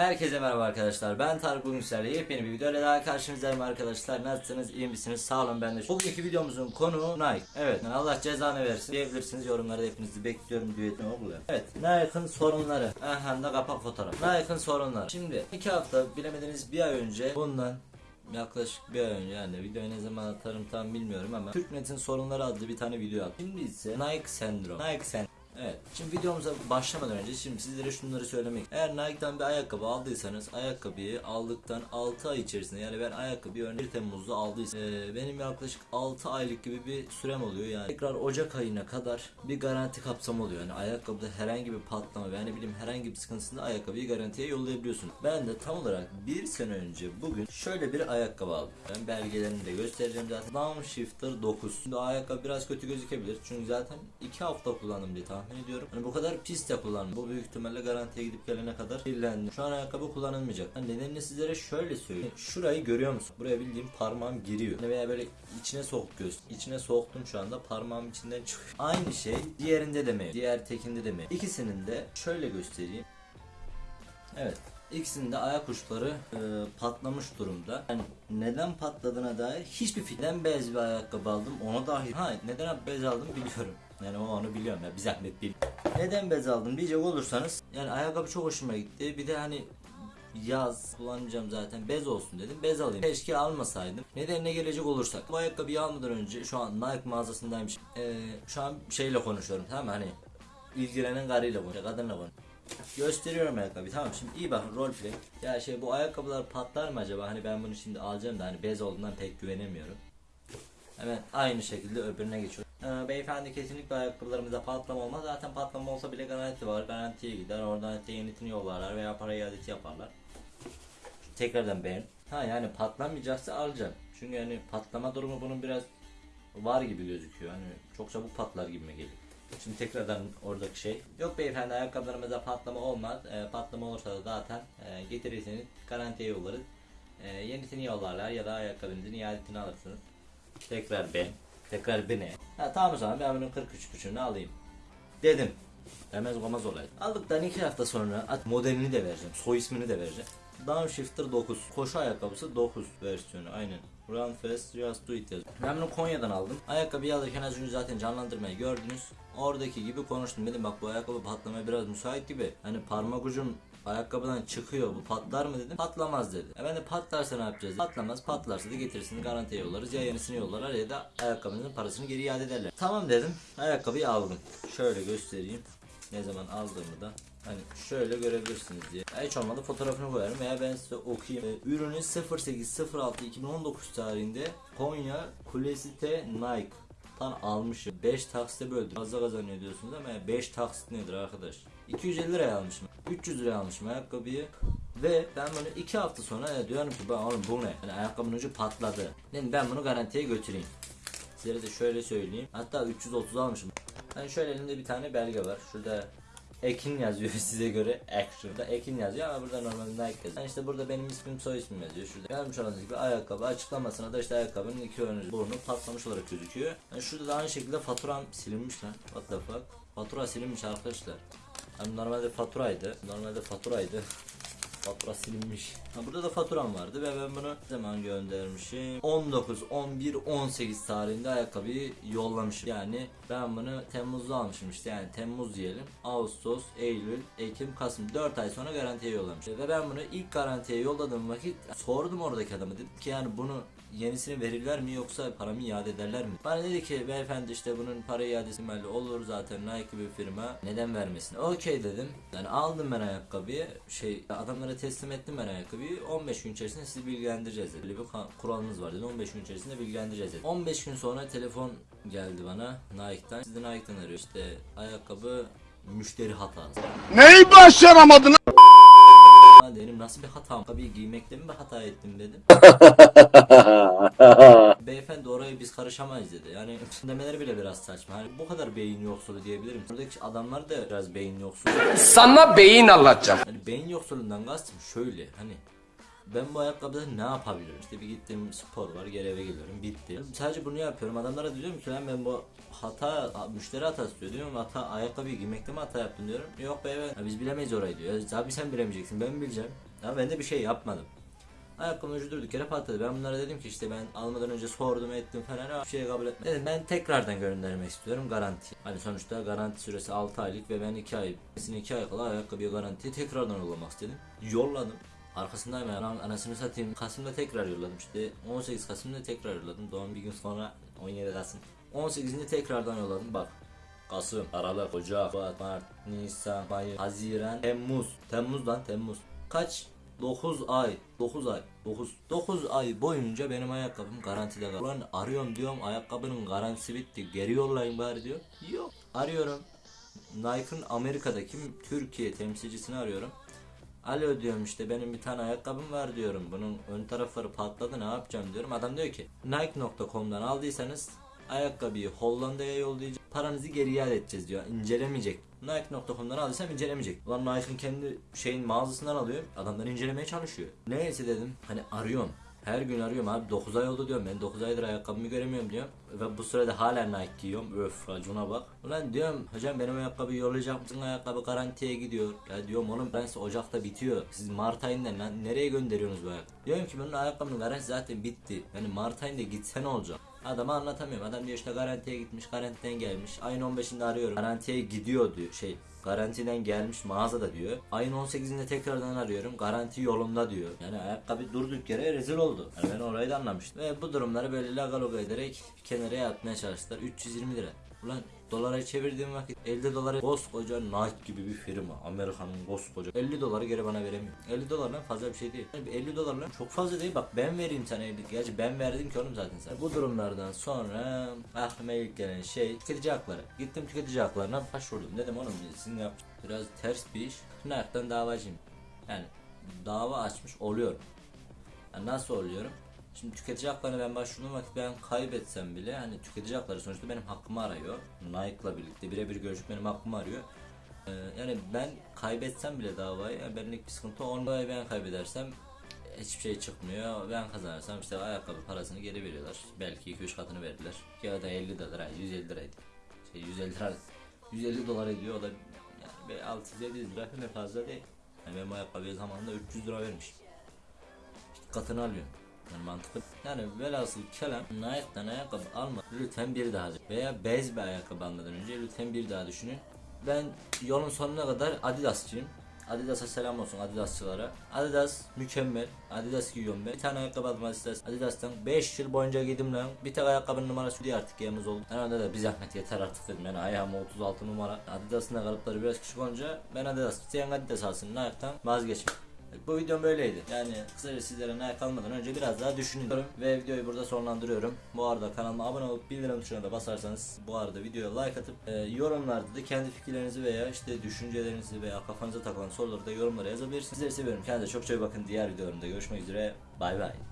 Herkese merhaba arkadaşlar. Ben Tarık Bugünsel. Yepyeni bir videoyla daha karşınızdayım arkadaşlar. Nasılsınız? iyi misiniz? Sağ olun ben de. Bugünkü videomuzun konu Nike. Evet. Allah cezanı versin diyebilirsiniz. Yorumlarda hepinizi bekliyorum. Düetini oluyor. Evet. Nike'ın sorunları. Aha da kapak fotoğraf. Nike'ın sorunları. Şimdi iki hafta bilemediniz bir ay önce bundan yaklaşık bir ay önce yani videoyu ne zaman atarım tam bilmiyorum ama Türknet'in sorunları adlı bir tane video attım. Şimdi ise Nike sendrom. Nike sendrom. Evet. Şimdi videomuza başlamadan önce şimdi sizlere şunları söylemek. Eğer Nike'dan bir ayakkabı aldıysanız ayakkabıyı aldıktan 6 ay içerisinde yani ben ayakkabıyı örneğin 1 Temmuz'da aldıysam e, benim yaklaşık 6 aylık gibi bir sürem oluyor yani. Tekrar Ocak ayına kadar bir garanti kapsamı oluyor. Yani ayakkabıda herhangi bir patlama veya ne bileyim herhangi bir sıkıntısında ayakkabıyı garantiye yollayabiliyorsun. Ben de tam olarak bir sene önce bugün şöyle bir ayakkabı aldım. Ben belgelerini de göstereceğim zaten. Downshifter 9. Şimdi ayakkabı biraz kötü gözükebilir. Çünkü zaten 2 hafta kullandım diye tahmin ediyorum. Hani bu kadar pis de kullandım. Bu büyük ihtimalle garantiye gidip gelene kadar kirlendi. Şu an ayakkabı kullanılmayacak. Hani nedenini sizlere şöyle söyleyeyim. Şurayı görüyor musun? Buraya bildiğim parmağım giriyor. Hani veya böyle içine sok göz. İçine soktum şu anda parmağım içinden çıkıyor. Aynı şey diğerinde de mi? Diğer tekinde de mi? İkisinin de şöyle göstereyim. Evet. İkisinin de ayak uçları e, patlamış durumda. Yani neden patladığına dair hiçbir fikrim. Bez bir ayakkabı aldım ona dair. Ha neden bez aldım biliyorum. Yani o onu biliyorum ya bir zahmet bil. Neden bez aldım diyecek olursanız yani ayakkabı çok hoşuma gitti. Bir de hani yaz kullanacağım zaten bez olsun dedim bez alayım. Keşke almasaydım. Nedenine gelecek olursak bu ayakkabıyı almadan önce şu an Nike mağazasındaymış. Ee, şu an şeyle konuşuyorum tamam mı? Hani ilgilenen karıyla konuşuyor kadınla konuşuyor Gösteriyorum ayakkabıyı tamam şimdi iyi bakın roleplay Ya şey bu ayakkabılar patlar mı acaba? Hani ben bunu şimdi alacağım da hani bez olduğundan pek güvenemiyorum Hemen aynı şekilde öbürüne geçiyorum ee, Beyefendi kesinlikle ayakkabılarımızda patlama olmaz. Zaten patlama olsa bile garanti var. Garantiye gider. Oradan işte yenisini yollarlar veya para iadesi yaparlar. Tekrardan beğen. Ha yani patlamayacaksa alacağım çünkü hani patlama durumu bunun biraz var gibi gözüküyor. Hani çok çabuk patlar gibime geliyor? Şimdi tekrardan oradaki şey. Yok beyefendi ayakkabılarımızda patlama olmaz. E, patlama olursa da zaten e, getirirseniz garantiye yollarız. E, yenisini yollarlar ya da ayakkabınızın iadesini alırsınız. Tekrar ben. Tekrar beni. Ha tamam o zaman ben bunun 43 buçuğunu alayım. Dedim. Demez olmaz olay. Aldıktan 2 hafta sonra at modelini de vereceğim. Soy ismini de vereceğim. Downshifter 9. Koşu ayakkabısı 9 versiyonu aynen. Run fast just do it yazıyor. Ben bunu Konya'dan aldım. Ayakkabıyı alırken az önce zaten canlandırmayı gördünüz. Oradaki gibi konuştum dedim bak bu ayakkabı patlamaya biraz müsait gibi. Hani parmak ucum ayakkabıdan çıkıyor bu patlar mı dedim. Patlamaz dedi. E ben de patlarsa ne yapacağız? Dedim. Patlamaz patlarsa da getirirsiniz garantiye yollarız. Ya yenisini yollarlar ya da ayakkabınızın parasını geri iade ederler. Tamam dedim. Ayakkabıyı aldım. Şöyle göstereyim. Ne zaman aldığımı da Hani şöyle görebilirsiniz diye. Ya Hiç olmadı fotoğrafını koyarım veya ben size okuyayım. Ee, Ürünü 08.06.2019 tarihinde Konya Kulesite Nike tan almışım. 5 taksite böldüm. Fazla kazanıyor diyorsunuz ama 5 taksit nedir arkadaş? 250 liraya almışım. 300 liraya almışım ayakkabıyı. Ve ben bunu 2 hafta sonra diyorum ki ben oğlum bu ne? Yani ayakkabının ucu patladı. Dedim ben bunu garantiye götüreyim. Sizlere de şöyle söyleyeyim. Hatta 330 almışım. Hani şöyle elimde bir tane belge var. Şurada Ekin yazıyor size göre Action'da Ekin yazıyor ama burada normalde Nike yazıyor. Yani işte burada benim ismim soy ismim yazıyor şurada. Görmüş olduğunuz gibi ayakkabı açıklamasına da işte ayakkabının iki önü burnu patlamış olarak gözüküyor. Yani şurada da aynı şekilde faturam silinmiş lan. What the fuck? Fatura silinmiş arkadaşlar. Hani normalde faturaydı. Normalde faturaydı. Fatura silinmiş. Ha, burada da faturam vardı ve ben bunu zaman göndermişim? 19, 11, 18 tarihinde ayakkabıyı yollamışım. Yani ben bunu Temmuz'da almışım işte yani Temmuz diyelim. Ağustos, Eylül, Ekim, Kasım 4 ay sonra garantiye yollamışım. Ve ben bunu ilk garantiye yolladığım vakit sordum oradaki adama dedim ki yani bunu yenisini verirler mi yoksa paramı iade ederler mi? Bana dedi ki beyefendi işte bunun para iadesi belli olur zaten Nike bir firma neden vermesin? Okey dedim. Yani aldım ben ayakkabıyı şey adamlara teslim ettim ben ayakkabıyı 15 gün içerisinde sizi bilgilendireceğiz dedi. Böyle bir kuralımız var dedi 15 gün içerisinde bilgilendireceğiz dedi. 15 gün sonra telefon geldi bana Nike'dan. Sizi Nike'dan arıyor işte ayakkabı müşteri hatası. Neyi başaramadın? Ha dedim nasıl bir hatam? Tabii giymekte mi bir hata ettim dedim. Beyefendi oraya biz karışamayız dedi. Yani demeleri bile biraz saçma. Hani bu kadar beyin yoksulu diyebilirim. Buradaki adamlar da biraz beyin yoksulu. Sana beyin anlatacağım. Hani beyin yoksulundan kastım şöyle hani ben bu ayakkabıda ne yapabilirim? İşte bir gittim spor var geri eve geliyorum bitti. Sadece bunu yapıyorum adamlara diyorum ki lan ben bu hata müşteri hatası diyor diyorum hata ayakkabıyı giymekte mi hata yaptım diyorum. Yok be evet. Biz bilemeyiz orayı diyor. Tabii sen bilemeyeceksin ben bileceğim. Ya ben de bir şey yapmadım. Ayakkabının ucu durduk yere patladı. Ben bunlara dedim ki işte ben almadan önce sordum ettim falan bir şey kabul etmedim. Dedim ben tekrardan göndermek istiyorum garanti. Hani sonuçta garanti süresi 6 aylık ve ben 2 ay. Kesin 2 ay kala ayakkabıya garantiyi tekrardan uygulamak istedim. Yolladım. Arkasındayım yani anasını satayım. Kasım'da tekrar yolladım işte 18 Kasım'da tekrar yolladım. Doğum bir gün sonra 17 Kasım. 18'inde tekrardan yolladım bak. Kasım, Aralık, Ocak, Şubat, Mart, Nisan, Mayıs, Haziran, Temmuz. Temmuz'dan Temmuz. Kaç? 9 ay. 9 ay. 9. 9 ay boyunca benim ayakkabım garantide kaldı. Ulan arıyorum diyorum ayakkabının garantisi bitti. Geri yollayın bari diyor. Yok. Arıyorum. Nike'ın Amerika'daki Türkiye temsilcisini arıyorum. Alo diyorum işte benim bir tane ayakkabım var diyorum. Bunun ön tarafları patladı ne yapacağım diyorum. Adam diyor ki Nike.com'dan aldıysanız ayakkabıyı Hollanda'ya yollayacağız. Paranızı geri iade edeceğiz diyor. İncelemeyecek. Nike.com'dan aldıysam incelemeyecek. Ulan Nike'ın kendi şeyin mağazasından alıyor. Adamlar incelemeye çalışıyor. Neyse dedim. Hani arıyorum. Her gün arıyorum abi 9 ay oldu diyorum ben 9 aydır ayakkabımı göremiyorum diyorum ve bu sürede hala Nike giyiyorum öf racuna bak Ulan diyorum hocam benim ayakkabıyı yollayacak mısın ayakkabı garantiye gidiyor ya diyorum oğlum ben Ocak'ta bitiyor siz Mart ayında lan nereye gönderiyorsunuz bu ayakkabıyı diyorum ki bunun ayakkabının garantisi zaten bitti yani Mart ayında gitse ne olacak Adama anlatamıyorum. Adam diyor işte garantiye gitmiş, garantiden gelmiş. Ayın 15'inde arıyorum. Garantiye gidiyor diyor şey. Garantiden gelmiş mağazada diyor. Ayın 18'inde tekrardan arıyorum. Garanti yolunda diyor. Yani ayakkabı durduk yere rezil oldu. Yani ben orayı da anlamıştım. Ve bu durumları böyle lagaloga ederek kenara yatmaya çalıştılar. 320 lira. Ulan dolara çevirdiğim vakit 50 dolara koskoca Nike gibi bir firma Amerika'nın koskoca. 50 doları geri bana veremiyor. 50 dolardan fazla bir şey değil. Yani 50 dolarla çok fazla değil. Bak ben vereyim sana 50 gerçi ben verdim ki oğlum zaten sana. Bu durumlardan sonra aklıma ilk gelen şey tüketici hakları. Gittim tüketici haklarına başvurdum. Dedim oğlum sizin yap biraz ters bir iş. Nike'dan davacıyım. Yani dava açmış oluyorum. Yani nasıl oluyorum? Şimdi tüketici haklarına ben başvurduğum vakit ben kaybetsem bile hani tüketici hakları sonuçta benim hakkımı arıyor. Nike'la birlikte birebir görüşüp benim hakkımı arıyor. Ee, yani ben kaybetsem bile davayı yani benlik bir sıkıntı olmuyor. Ben kaybedersem hiçbir şey çıkmıyor. Ben kazanırsam işte ayakkabı parasını geri veriyorlar. Belki 2-3 katını verdiler. Ya da 50 dolar, 150 liraydı. Şey 150 lira 150 dolar ediyor o da yani 600-700 lira ne fazla değil. Yani ben bu ayakkabıya zamanında 300 lira vermişim katını alıyorum. Yani mantıklı. Yani velhasıl kelam Nike'dan ayakkabı alma. Lütfen bir daha. Veya bez bir ayakkabı almadan önce lütfen bir daha düşünün. Ben yolun sonuna kadar Adidasçıyım. Adidas'a selam olsun Adidasçılara. Adidas mükemmel. Adidas giyiyorum ben. Bir tane ayakkabı aldım Adidas. Adidas'tan 5 yıl boyunca giydim lan. Bir tek ayakkabının numarası diye artık yalnız oldu. Onda da bir zahmet yeter artık dedim. Yani ayağım 36 numara. Adidas'ın da kalıpları biraz küçük olunca ben Adidas. İsteyen Adidas alsın. Nike'dan vazgeçme. Bu videom böyleydi. Yani kısaca sizlere Nike kalmadan önce biraz daha düşünüyorum ve videoyu burada sonlandırıyorum. Bu arada kanalıma abone olup bildirim tuşuna da basarsanız bu arada videoya like atıp e, yorumlarda da kendi fikirlerinizi veya işte düşüncelerinizi veya kafanıza takılan soruları da yorumlara yazabilirsiniz. Sizleri seviyorum. Kendinize çok çok bakın. Diğer videolarımda görüşmek üzere. Bay bay.